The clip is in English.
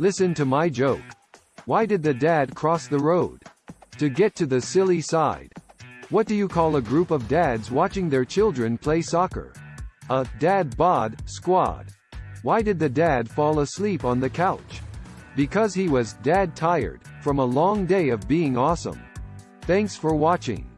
Listen to my joke. Why did the dad cross the road? To get to the silly side. What do you call a group of dads watching their children play soccer? A dad bod squad. Why did the dad fall asleep on the couch? Because he was dad tired from a long day of being awesome. Thanks for watching.